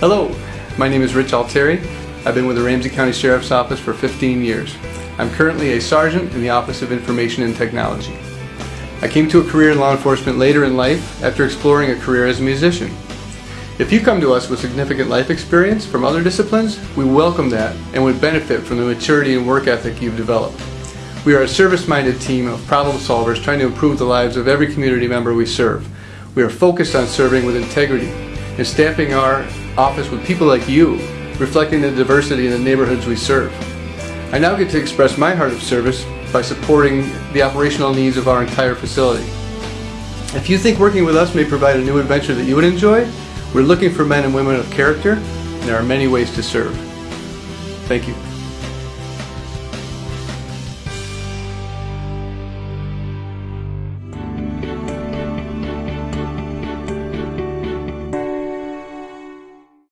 Hello, my name is Rich Altieri. I've been with the Ramsey County Sheriff's Office for 15 years. I'm currently a sergeant in the Office of Information and Technology. I came to a career in law enforcement later in life after exploring a career as a musician. If you come to us with significant life experience from other disciplines, we welcome that and would benefit from the maturity and work ethic you've developed. We are a service-minded team of problem solvers trying to improve the lives of every community member we serve. We are focused on serving with integrity and staffing our office with people like you, reflecting the diversity in the neighborhoods we serve. I now get to express my heart of service by supporting the operational needs of our entire facility. If you think working with us may provide a new adventure that you would enjoy, we're looking for men and women of character, and there are many ways to serve. Thank you.